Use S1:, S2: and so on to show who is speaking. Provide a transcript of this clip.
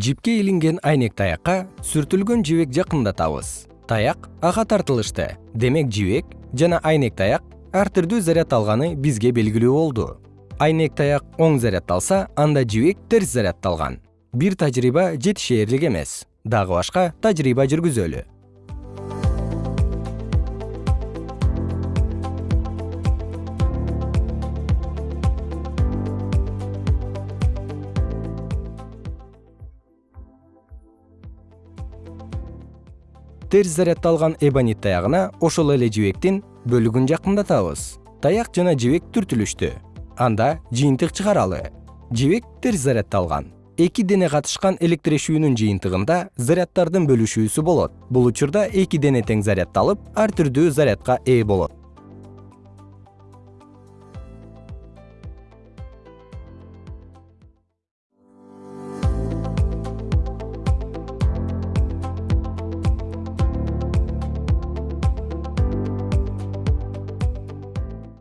S1: жипке илинген айнек таякка сүртүлгөн жибек жакындатабыз. Таяк ага тартылышты. Демек жибек жана айнек таяк ар түрдүү заряд алганы бизге белгилүү болду. Айнек таяк оң заряддалса анда жибек терс заряддалган бир тажрыйба жетишээрлик эмес. Дагы башка тажрыйба жүргүзөлү терс заряддалган эбонит таягына ошол эле жибектин бөлүгүн жакындатабыз. Таяк жана жибек түртүлүштү. Анда жыйынтык чыгаралы. Жибек терс заряддалган эки дене катышкан электрошүүнүн жыйынтыгында заряддардын бөлүшүүсү болот. Бул учурда эки дене тең заряддалып ар түрдүү зарядка ээ болот